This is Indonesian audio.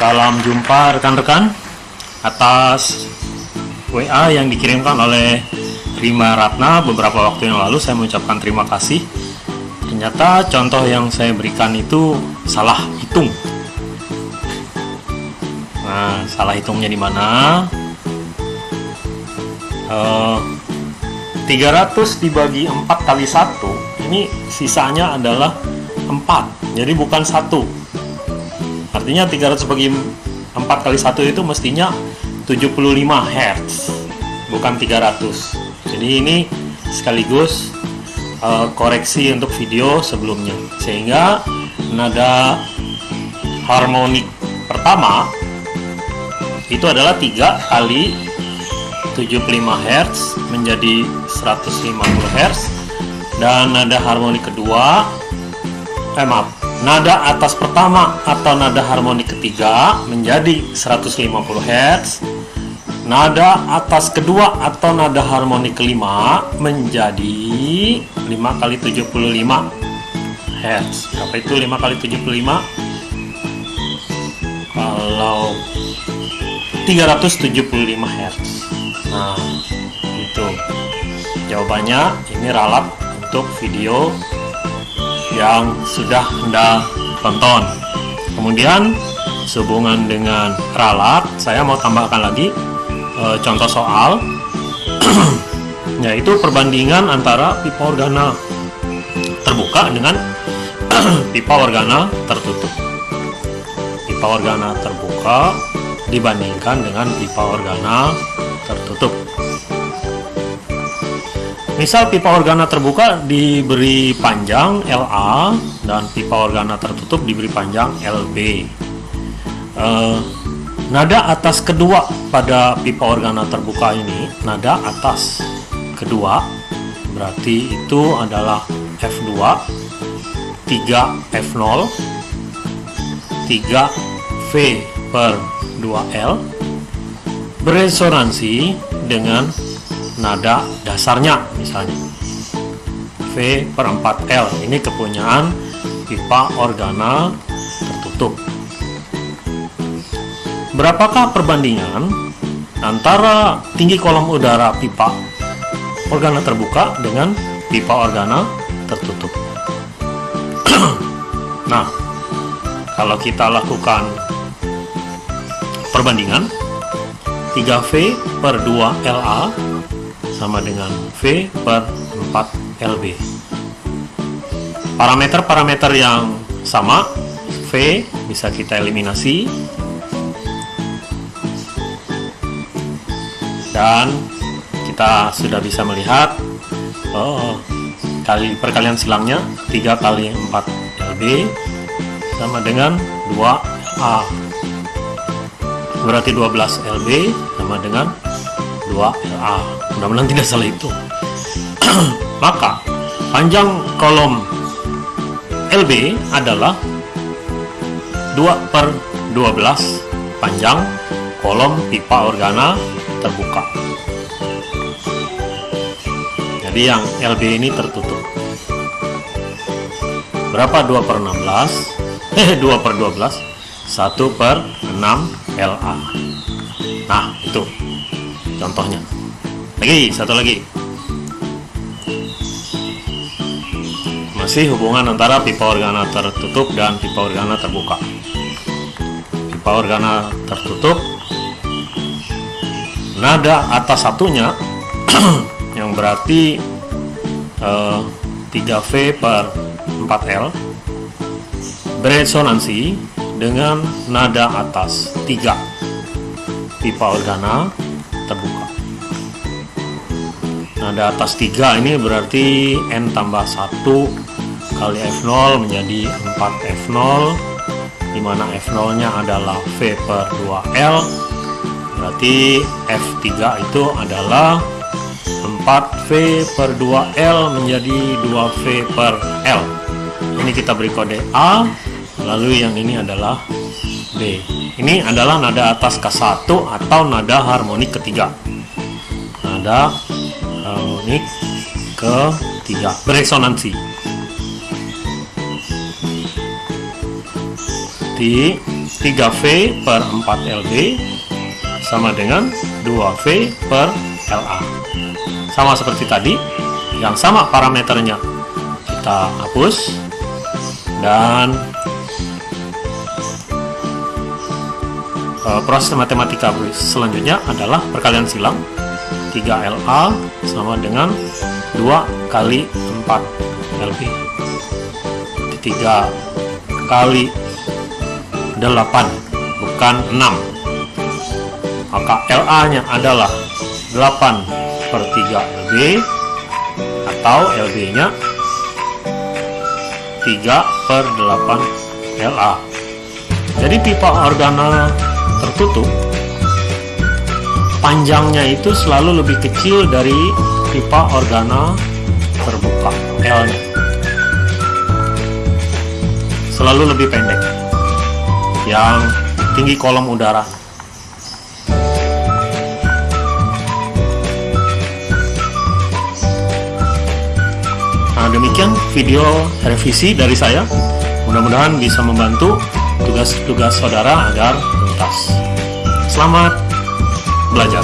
Salam jumpa rekan-rekan atas WA yang dikirimkan oleh Rima Ratna beberapa waktu yang lalu saya mengucapkan terima kasih. Ternyata contoh yang saya berikan itu salah hitung. Nah, salah hitungnya di mana? Uh, 300 dibagi 4 kali 1 ini sisanya adalah 4 jadi bukan satu artinya 300 bagi 4 kali 1 itu mestinya 75 Hz bukan 300 jadi ini sekaligus uh, koreksi untuk video sebelumnya. Sehingga nada harmonik pertama itu adalah 3 kali 75 Hz menjadi 150 Hz dan nada harmonik kedua eh maaf nada atas pertama atau nada harmonik ketiga menjadi 150 Hz nada atas kedua atau nada harmonik kelima menjadi 5 kali 75 Hz apa itu 5 kali 75 kalau 375 Hz Nah, itu jawabannya. Ini ralat untuk video yang sudah Anda tonton. Kemudian sehubungan dengan ralat, saya mau tambahkan lagi e, contoh soal yaitu perbandingan antara pipa organa terbuka dengan pipa organa tertutup. Pipa organa terbuka dibandingkan dengan pipa organa tertutup. Misal pipa organa terbuka diberi panjang LA dan pipa organa tertutup diberi panjang LB. Eh, nada atas kedua pada pipa organa terbuka ini, nada atas kedua berarti itu adalah F2, 3 F0, 3 V per 2L beresonansi dengan nada dasarnya misalnya. V per 4L ini kepunyaan pipa organa tertutup. Berapakah perbandingan antara tinggi kolom udara pipa organa terbuka dengan pipa organa tertutup? Nah kalau kita lakukan perbandingan 3V per 2 LA sama dengan V per 4 LB parameter-parameter yang sama V bisa kita eliminasi. Dan kita sudah bisa melihat oh, kali perkalian silangnya 3 kali 4 LB sama dengan 2 A. Berarti 12 LB sama dengan 2 LA mudah-mudahan tidak salah itu. Maka panjang kolom LB adalah 2 per 12 panjang kolom pipa organa terbuka. Jadi yang LB ini tertutup. Berapa 2 per 16 eh 2 per 12 1 per 6 LA nah contohnya. Lagi satu lagi. Masih hubungan antara pipa organa tertutup dan pipa organa terbuka. Pipa organa tertutup nada atas satunya yang berarti eh, 3V per 4L beresonansi dengan nada atas 3 pipa organa terbuka. Nada atas 3 ini berarti N tambah 1 kali F0 menjadi 4 F0 di mana F0 nya adalah V per 2L berarti F3 itu adalah 4V per 2L menjadi 2V per L. Ini kita beri kode A lalu yang ini adalah B ini adalah nada atas K1 atau nada harmonik ketiga. Nada harmonik ketiga. Beresonansi. Di 3V per 4 LB sama dengan 2V per LA sama seperti tadi yang sama parameternya. Kita hapus dan uh, proses matematika selanjutnya adalah perkalian silang. 3LA sama dengan 2 kali 4 LB 3 kali 8 bukan 6 maka LA nya adalah 8 per 3 LB atau LB nya 3 per 8 LA jadi pipa organa tertutup panjangnya itu selalu lebih kecil dari pipa organa terbuka L nya. Selalu lebih pendek. Yang tinggi kolom udara. Nah, demikian video revisi dari saya. Mudah-mudahan bisa membantu tugas-tugas saudara agar Selamat belajar.